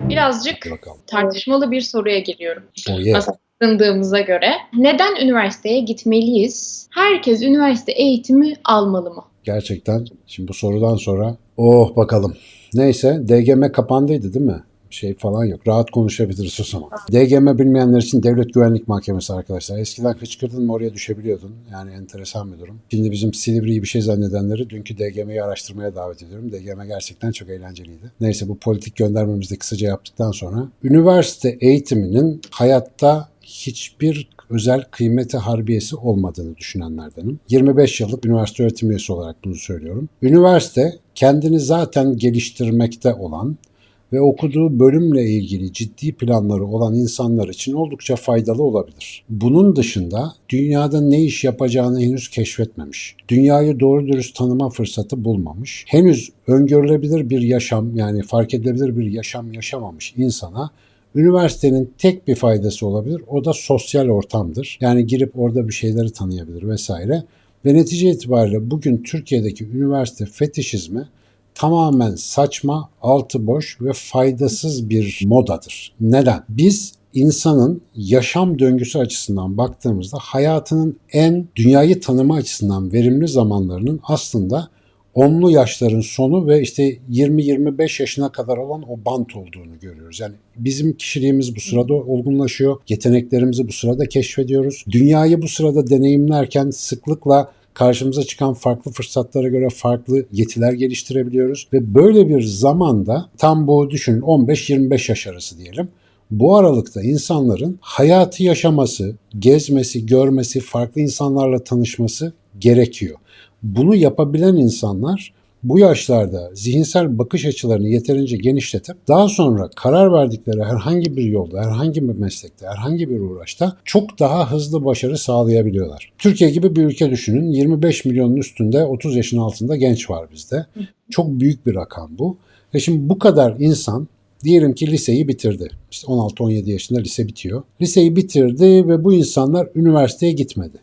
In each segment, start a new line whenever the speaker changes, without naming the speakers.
Birazcık
bakalım.
tartışmalı bir soruya geliyorum.
Oh yeah.
Aslındığımıza göre. Neden üniversiteye gitmeliyiz? Herkes üniversite eğitimi almalı mı?
Gerçekten şimdi bu sorudan sonra oh bakalım. Neyse DGM kapandıydı değil mi? Şey falan yok. Rahat konuşabiliriz o zaman. DGM bilmeyenler için Devlet Güvenlik Mahkemesi arkadaşlar. Eskiden hıçkırdın mı oraya düşebiliyordun. Yani enteresan bir durum. Şimdi bizim Silivri'yi bir şey zannedenleri dünkü DGM'yi araştırmaya davet ediyorum. DGM gerçekten çok eğlenceliydi. Neyse bu politik göndermemizi de kısaca yaptıktan sonra üniversite eğitiminin hayatta hiçbir özel kıymeti harbiyesi olmadığını düşünenlerdenim. 25 yıllık üniversite öğretim üyesi olarak bunu söylüyorum. Üniversite kendini zaten geliştirmekte olan ve okuduğu bölümle ilgili ciddi planları olan insanlar için oldukça faydalı olabilir. Bunun dışında dünyada ne iş yapacağını henüz keşfetmemiş. Dünyayı doğru dürüst tanıma fırsatı bulmamış. Henüz öngörülebilir bir yaşam yani fark edilebilir bir yaşam yaşamamış insana Üniversitenin tek bir faydası olabilir. O da sosyal ortamdır. Yani girip orada bir şeyleri tanıyabilir vesaire. Ve netice itibariyle bugün Türkiye'deki üniversite fetişizmi tamamen saçma, altı boş ve faydasız bir modadır. Neden? Biz insanın yaşam döngüsü açısından baktığımızda hayatının en dünyayı tanıma açısından verimli zamanlarının aslında onlu yaşların sonu ve işte 20-25 yaşına kadar olan o bant olduğunu görüyoruz. Yani bizim kişiliğimiz bu sırada olgunlaşıyor, yeteneklerimizi bu sırada keşfediyoruz. Dünyayı bu sırada deneyimlerken sıklıkla karşımıza çıkan farklı fırsatlara göre farklı yetiler geliştirebiliyoruz ve böyle bir zamanda tam bu düşünün 15-25 yaş arası diyelim. Bu aralıkta insanların hayatı yaşaması, gezmesi, görmesi, farklı insanlarla tanışması gerekiyor. Bunu yapabilen insanlar bu yaşlarda zihinsel bakış açılarını yeterince genişletip daha sonra karar verdikleri herhangi bir yolda, herhangi bir meslekte, herhangi bir uğraşta çok daha hızlı başarı sağlayabiliyorlar. Türkiye gibi bir ülke düşünün. 25 milyonun üstünde 30 yaşın altında genç var bizde. Çok büyük bir rakam bu. Ve şimdi bu kadar insan diyelim ki liseyi bitirdi. İşte 16-17 yaşında lise bitiyor. Liseyi bitirdi ve bu insanlar üniversiteye gitmedi.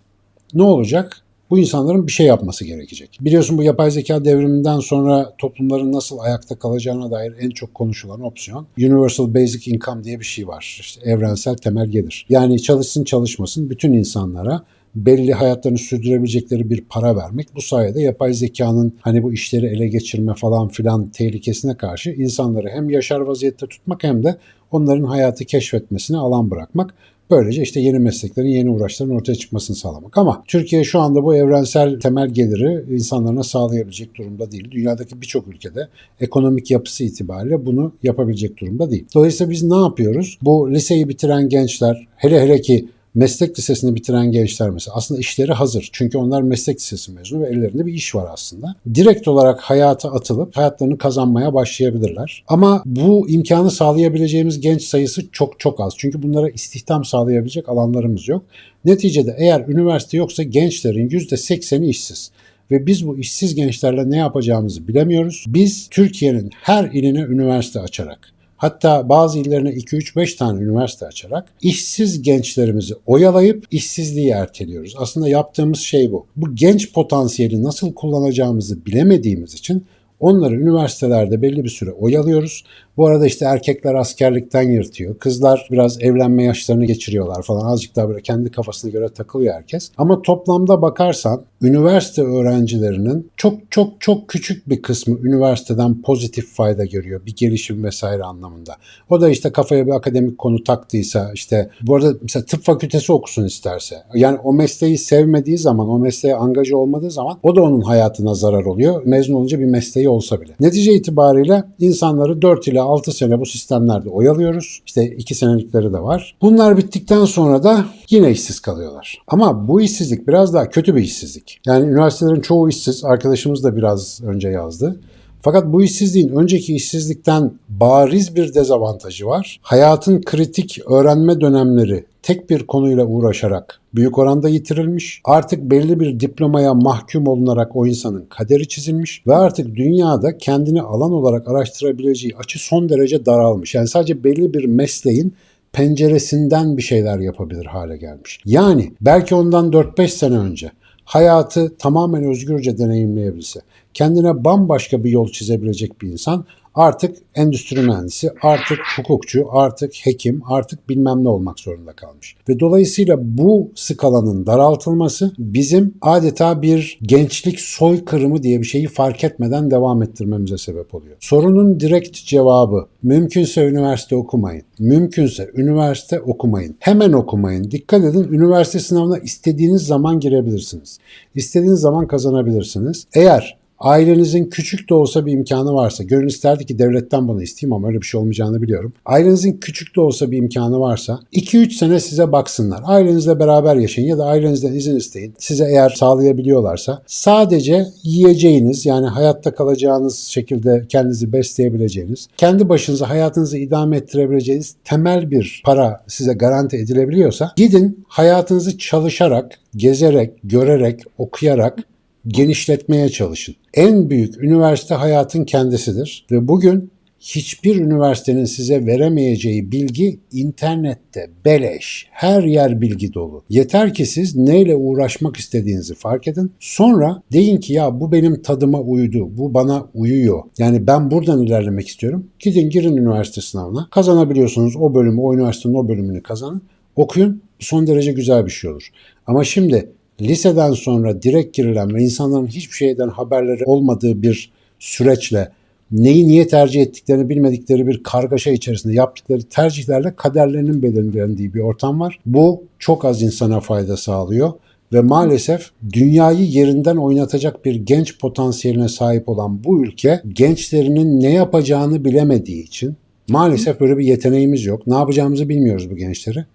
Ne olacak? Bu insanların bir şey yapması gerekecek. Biliyorsun bu yapay zeka devriminden sonra toplumların nasıl ayakta kalacağına dair en çok konuşulan opsiyon Universal Basic Income diye bir şey var. İşte evrensel temel gelir. Yani çalışsın çalışmasın bütün insanlara belli hayatlarını sürdürebilecekleri bir para vermek. Bu sayede yapay zekanın hani bu işleri ele geçirme falan filan tehlikesine karşı insanları hem yaşar vaziyette tutmak hem de onların hayatı keşfetmesine alan bırakmak. Böylece işte yeni mesleklerin, yeni uğraşların ortaya çıkmasını sağlamak. Ama Türkiye şu anda bu evrensel temel geliri insanlarına sağlayabilecek durumda değil. Dünyadaki birçok ülkede ekonomik yapısı itibariyle bunu yapabilecek durumda değil. Dolayısıyla biz ne yapıyoruz? Bu liseyi bitiren gençler, hele hele ki meslek lisesini bitiren gençler mesela aslında işleri hazır. Çünkü onlar meslek lisesi mezunu ve ellerinde bir iş var aslında. Direkt olarak hayata atılıp hayatlarını kazanmaya başlayabilirler. Ama bu imkanı sağlayabileceğimiz genç sayısı çok çok az. Çünkü bunlara istihdam sağlayabilecek alanlarımız yok. Neticede eğer üniversite yoksa gençlerin %80'i işsiz ve biz bu işsiz gençlerle ne yapacağımızı bilemiyoruz. Biz Türkiye'nin her iline üniversite açarak Hatta bazı illerine 2-3-5 tane üniversite açarak işsiz gençlerimizi oyalayıp işsizliği erteliyoruz. Aslında yaptığımız şey bu. Bu genç potansiyeli nasıl kullanacağımızı bilemediğimiz için onları üniversitelerde belli bir süre oyalıyoruz. Bu arada işte erkekler askerlikten yırtıyor. Kızlar biraz evlenme yaşlarını geçiriyorlar falan. Azıcık daha böyle kendi kafasına göre takılıyor herkes. Ama toplamda bakarsan üniversite öğrencilerinin çok çok çok küçük bir kısmı üniversiteden pozitif fayda görüyor. Bir gelişim vesaire anlamında. O da işte kafaya bir akademik konu taktıysa işte bu arada mesela tıp fakültesi okusun isterse. Yani o mesleği sevmediği zaman, o mesleğe angaja olmadığı zaman o da onun hayatına zarar oluyor. Mezun olunca bir mesleği olsa bile. Netice itibariyle insanları 4 ile 6 sene bu sistemlerde oyalıyoruz. İşte 2 senelikleri de var. Bunlar bittikten sonra da yine işsiz kalıyorlar. Ama bu işsizlik biraz daha kötü bir işsizlik. Yani üniversitelerin çoğu işsiz. Arkadaşımız da biraz önce yazdı. Fakat bu işsizliğin önceki işsizlikten bariz bir dezavantajı var. Hayatın kritik öğrenme dönemleri tek bir konuyla uğraşarak büyük oranda yitirilmiş. Artık belli bir diplomaya mahkum olunarak o insanın kaderi çizilmiş ve artık dünyada kendini alan olarak araştırabileceği açı son derece daralmış. Yani sadece belli bir mesleğin penceresinden bir şeyler yapabilir hale gelmiş. Yani belki ondan 4-5 sene önce hayatı tamamen özgürce deneyimleyebilse, kendine bambaşka bir yol çizebilecek bir insan artık endüstri mühendisi, artık hukukçu, artık hekim, artık bilmem ne olmak zorunda kalmış. Ve dolayısıyla bu skalanın daraltılması bizim adeta bir gençlik soykırımı diye bir şeyi fark etmeden devam ettirmemize sebep oluyor. Sorunun direkt cevabı mümkünse üniversite okumayın. Mümkünse üniversite okumayın. Hemen okumayın. Dikkat edin üniversite sınavına istediğiniz zaman girebilirsiniz. İstediğiniz zaman kazanabilirsiniz. Eğer Ailenizin küçük de olsa bir imkanı varsa, gönül isterdi ki devletten bunu isteyeyim ama öyle bir şey olmayacağını biliyorum. Ailenizin küçük de olsa bir imkanı varsa 2-3 sene size baksınlar. Ailenizle beraber yaşayın ya da ailenizden izin isteyin. Size eğer sağlayabiliyorlarsa sadece yiyeceğiniz yani hayatta kalacağınız şekilde kendinizi besleyebileceğiniz, kendi başınıza hayatınızı idame ettirebileceğiniz temel bir para size garanti edilebiliyorsa gidin hayatınızı çalışarak, gezerek, görerek, okuyarak genişletmeye çalışın. En büyük üniversite hayatın kendisidir ve bugün hiçbir üniversitenin size veremeyeceği bilgi internette beleş. Her yer bilgi dolu. Yeter ki siz neyle uğraşmak istediğinizi fark edin. Sonra deyin ki ya bu benim tadıma uydu. Bu bana uyuyor. Yani ben buradan ilerlemek istiyorum. Gidin girin üniversite sınavına. Kazanabiliyorsunuz o bölümü, o üniversitenin o bölümünü kazanın. Okuyun. Son derece güzel bir şey olur. Ama şimdi liseden sonra direkt girilen ve insanların hiçbir şeyden haberleri olmadığı bir süreçle neyi niye tercih ettiklerini bilmedikleri bir kargaşa içerisinde yaptıkları tercihlerle kaderlerinin belirlendiği bir ortam var. Bu çok az insana fayda sağlıyor ve maalesef dünyayı yerinden oynatacak bir genç potansiyeline sahip olan bu ülke gençlerinin ne yapacağını bilemediği için maalesef böyle bir yeteneğimiz yok. Ne yapacağımızı bilmiyoruz bu gençleri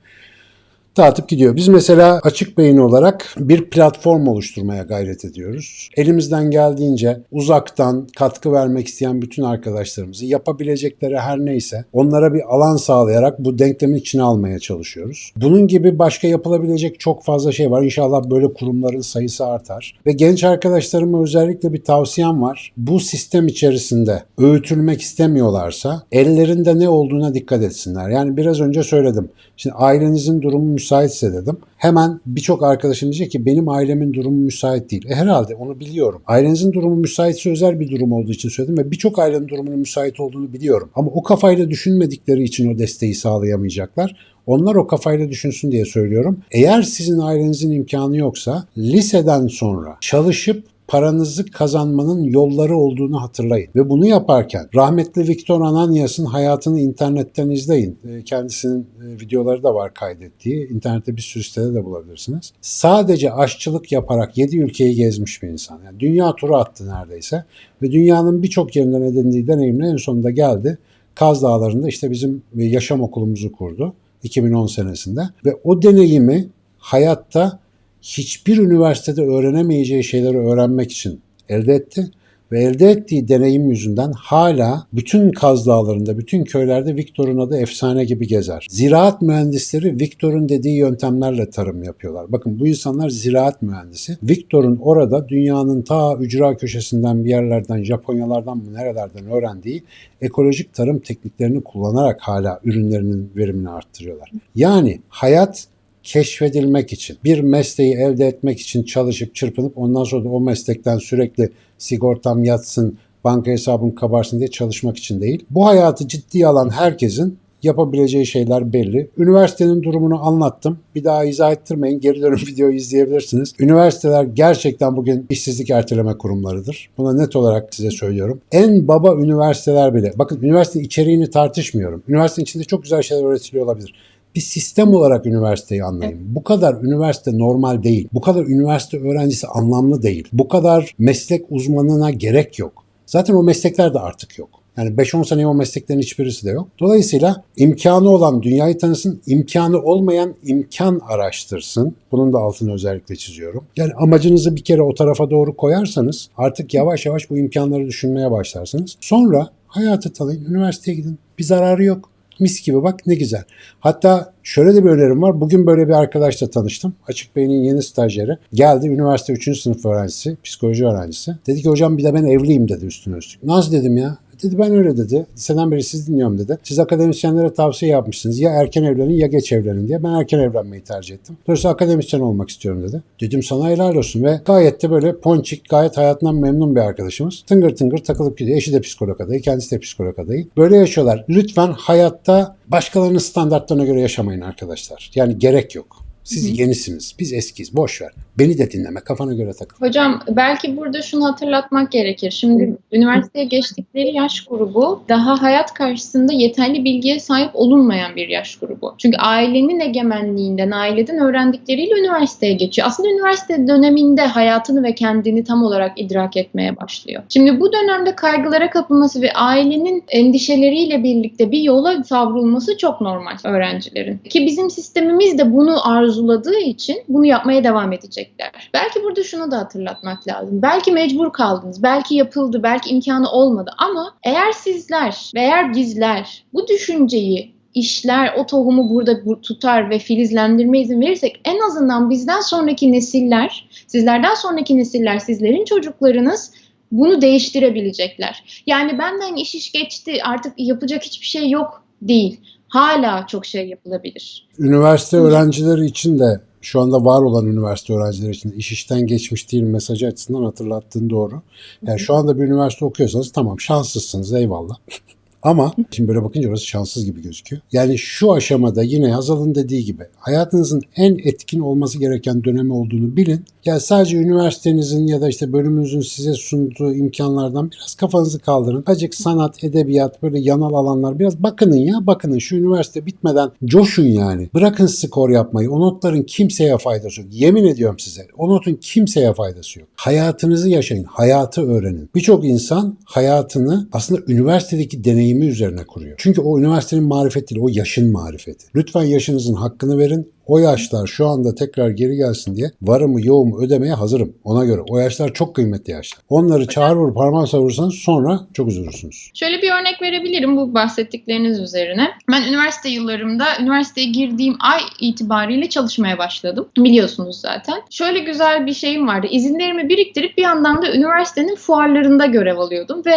dağıtıp gidiyor. Biz mesela açık beyin olarak bir platform oluşturmaya gayret ediyoruz. Elimizden geldiğince uzaktan katkı vermek isteyen bütün arkadaşlarımızı yapabilecekleri her neyse onlara bir alan sağlayarak bu denklemin içine almaya çalışıyoruz. Bunun gibi başka yapılabilecek çok fazla şey var. İnşallah böyle kurumların sayısı artar. Ve genç arkadaşlarıma özellikle bir tavsiyem var. Bu sistem içerisinde öğütülmek istemiyorlarsa ellerinde ne olduğuna dikkat etsinler. Yani biraz önce söyledim. Şimdi ailenizin durumu müsaitse dedim. Hemen birçok arkadaşım diyecek ki benim ailemin durumu müsait değil. E herhalde onu biliyorum. Ailenizin durumu müsaitse özel bir durum olduğu için söyledim ve birçok ailenin durumunun müsait olduğunu biliyorum. Ama o kafayla düşünmedikleri için o desteği sağlayamayacaklar. Onlar o kafayla düşünsün diye söylüyorum. Eğer sizin ailenizin imkanı yoksa liseden sonra çalışıp paranızı kazanmanın yolları olduğunu hatırlayın. Ve bunu yaparken rahmetli Viktor Ananias'ın hayatını internetten izleyin. E, kendisinin e, videoları da var kaydettiği. İnternette bir sürü sitede de bulabilirsiniz. Sadece aşçılık yaparak 7 ülkeyi gezmiş bir insan. Yani dünya turu attı neredeyse. Ve dünyanın birçok yerinden edindiği deneyimle en sonunda geldi. Kaz Dağları'nda işte bizim yaşam okulumuzu kurdu 2010 senesinde. Ve o deneyimi hayatta hiçbir üniversitede öğrenemeyeceği şeyleri öğrenmek için elde etti ve elde ettiği deneyim yüzünden hala bütün Kaz Dağları'nda, bütün köylerde Viktor'un adı efsane gibi gezer. Ziraat mühendisleri Viktor'un dediği yöntemlerle tarım yapıyorlar. Bakın bu insanlar ziraat mühendisi. Viktor'un orada dünyanın ta ücra köşesinden bir yerlerden, Japonyalardan mı nerelerden öğrendiği ekolojik tarım tekniklerini kullanarak hala ürünlerinin verimini arttırıyorlar. Yani hayat keşfedilmek için, bir mesleği elde etmek için çalışıp çırpınıp ondan sonra da o meslekten sürekli sigortam yatsın, banka hesabım kabarsın diye çalışmak için değil. Bu hayatı ciddiye alan herkesin yapabileceği şeyler belli. Üniversitenin durumunu anlattım. Bir daha izah ettirmeyin. Geri dönüp videoyu izleyebilirsiniz. Üniversiteler gerçekten bugün işsizlik erteleme kurumlarıdır. Buna net olarak size söylüyorum. En baba üniversiteler bile. Bakın üniversite içeriğini tartışmıyorum. Üniversitenin içinde çok güzel şeyler öğretiliyor olabilir bir sistem olarak üniversiteyi anlayın. Bu kadar üniversite normal değil. Bu kadar üniversite öğrencisi anlamlı değil. Bu kadar meslek uzmanına gerek yok. Zaten o meslekler de artık yok. Yani 5-10 sene o mesleklerin hiçbirisi de yok. Dolayısıyla imkanı olan dünyayı tanısın, imkanı olmayan imkan araştırsın. Bunun da altını özellikle çiziyorum. Yani amacınızı bir kere o tarafa doğru koyarsanız artık yavaş yavaş bu imkanları düşünmeye başlarsınız. Sonra hayatı tanıyın, üniversiteye gidin. Bir zararı yok. Mis gibi bak ne güzel. Hatta şöyle de bir önerim var. Bugün böyle bir arkadaşla tanıştım. Açık Bey'in yeni stajyeri. Geldi üniversite 3. sınıf öğrencisi, psikoloji öğrencisi. Dedi ki hocam bir de ben evliyim dedi üstüne üstlük. Nasıl dedim ya? Dedi ben öyle dedi. Liseden beri siz dinliyorum dedi. Siz akademisyenlere tavsiye yapmışsınız. Ya erken evlenin ya geç evlenin diye. Ben erken evlenmeyi tercih ettim. Dolayısıyla akademisyen olmak istiyorum dedi. Dedim sana helal olsun ve gayet de böyle ponçik, gayet hayatından memnun bir arkadaşımız. Tıngır tıngır takılıp gidiyor. Eşi de psikolog adayı, kendisi de psikolog adayı. Böyle yaşıyorlar. Lütfen hayatta başkalarının standartlarına göre yaşamayın arkadaşlar. Yani gerek yok. Siz yenisiniz. Biz eskiyiz. Boş ver. Beni de dinleme. Kafana göre takıl.
Hocam belki burada şunu hatırlatmak gerekir. Şimdi üniversiteye geçtikleri yaş grubu daha hayat karşısında yeterli bilgiye sahip olunmayan bir yaş grubu. Çünkü ailenin egemenliğinden, aileden öğrendikleriyle üniversiteye geçiyor. Aslında üniversite döneminde hayatını ve kendini tam olarak idrak etmeye başlıyor. Şimdi bu dönemde kaygılara kapılması ve ailenin endişeleriyle birlikte bir yola savrulması çok normal öğrencilerin. Ki bizim sistemimiz de bunu arzuladığı için bunu yapmaya devam edecekler. Belki burada şunu da hatırlatmak lazım. Belki mecbur kaldınız, belki yapıldı, belki imkanı olmadı ama eğer sizler ve eğer bizler bu düşünceyi işler, o tohumu burada bu- tutar ve filizlendirme izin verirsek en azından bizden sonraki nesiller, sizlerden sonraki nesiller, sizlerin çocuklarınız bunu değiştirebilecekler. Yani benden iş iş geçti artık yapacak hiçbir şey yok değil. Hala çok şey yapılabilir.
Üniversite öğrencileri için de şu anda var olan üniversite öğrencileri için iş işten geçmiş değil mesajı açısından hatırlattığın doğru. Yani şu anda bir üniversite okuyorsanız tamam şanslısınız eyvallah. Ama şimdi böyle bakınca orası şanssız gibi gözüküyor. Yani şu aşamada yine Hazal'ın dediği gibi hayatınızın en etkin olması gereken dönemi olduğunu bilin. Yani sadece üniversitenizin ya da işte bölümünüzün size sunduğu imkanlardan biraz kafanızı kaldırın. Azıcık sanat, edebiyat böyle yanal alanlar biraz bakının ya bakının şu üniversite bitmeden coşun yani. Bırakın skor yapmayı. O notların kimseye faydası yok. Yemin ediyorum size. O notun kimseye faydası yok. Hayatınızı yaşayın. Hayatı öğrenin. Birçok insan hayatını aslında üniversitedeki deneyimi üzerine kuruyor. Çünkü o üniversitenin marifeti o yaşın marifeti. Lütfen yaşınızın hakkını verin. O yaşlar şu anda tekrar geri gelsin diye varımı yoğumu ödemeye hazırım. Ona göre. O yaşlar çok kıymetli yaşlar. Onları çağır vur parmağı savursanız sonra çok üzülürsünüz.
Şöyle bir örnek verebilirim bu bahsettikleriniz üzerine. Ben üniversite yıllarımda üniversiteye girdiğim ay itibariyle çalışmaya başladım. Biliyorsunuz zaten. Şöyle güzel bir şeyim vardı. İzinlerimi biriktirip bir yandan da üniversitenin fuarlarında görev alıyordum ve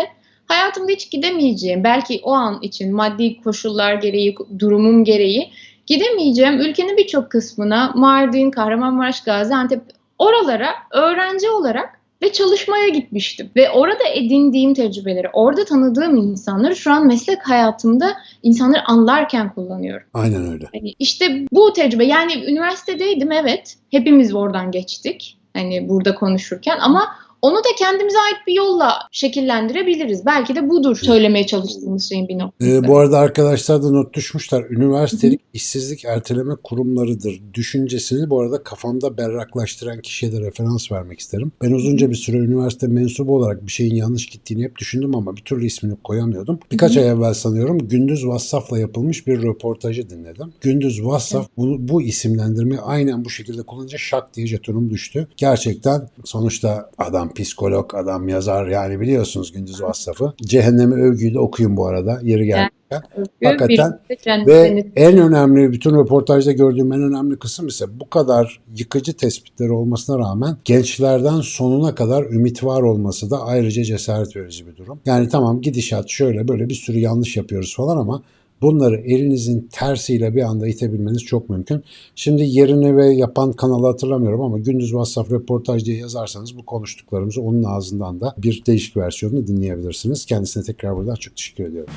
hayatımda hiç gidemeyeceğim, belki o an için maddi koşullar gereği, durumum gereği gidemeyeceğim ülkenin birçok kısmına Mardin, Kahramanmaraş, Gaziantep oralara öğrenci olarak ve çalışmaya gitmiştim. Ve orada edindiğim tecrübeleri, orada tanıdığım insanları şu an meslek hayatımda insanları anlarken kullanıyorum.
Aynen öyle.
Hani işte bu tecrübe yani üniversitedeydim evet. Hepimiz oradan geçtik. Hani burada konuşurken ama onu da kendimize ait bir yolla şekillendirebiliriz. Belki de budur söylemeye çalıştığımız şeyin bir noktası.
Ee, bu arada arkadaşlar da not düşmüşler. Üniversitelik işsizlik erteleme kurumlarıdır düşüncesini bu arada kafamda berraklaştıran kişiye de referans vermek isterim. Ben uzunca bir süre üniversite mensubu olarak bir şeyin yanlış gittiğini hep düşündüm ama bir türlü ismini koyamıyordum. Birkaç ay evvel sanıyorum Gündüz Vassaf'la yapılmış bir röportajı dinledim. Gündüz Vassaf bu, bu isimlendirmeyi aynen bu şekilde kullanınca şak diye jetonum düştü. Gerçekten sonuçta adam psikolog, adam yazar yani biliyorsunuz Gündüz Vassaf'ı. Cehennemi övgüyü de okuyun bu arada yeri gelmişken. Hakikaten
Bir- bir-
Ve en önemli bütün röportajda gördüğüm en önemli kısım ise bu kadar yıkıcı tespitleri olmasına rağmen gençlerden sonuna kadar ümit var olması da ayrıca cesaret verici bir durum. Yani tamam gidişat şöyle böyle bir sürü yanlış yapıyoruz falan ama bunları elinizin tersiyle bir anda itebilmeniz çok mümkün. Şimdi yerini ve yapan kanalı hatırlamıyorum ama Gündüz WhatsApp röportaj diye yazarsanız bu konuştuklarımızı onun ağzından da bir değişik versiyonunu dinleyebilirsiniz. Kendisine tekrar buradan çok teşekkür ediyorum.